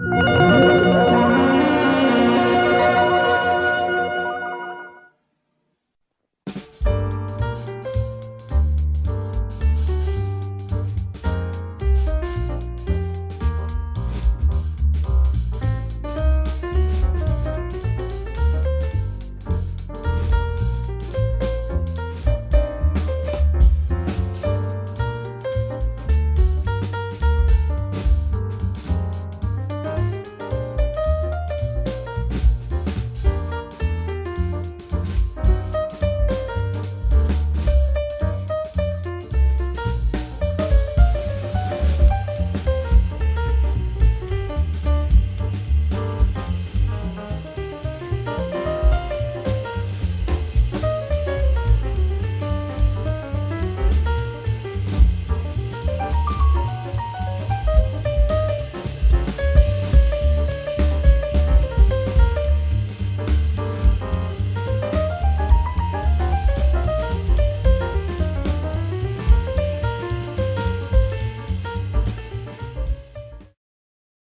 you.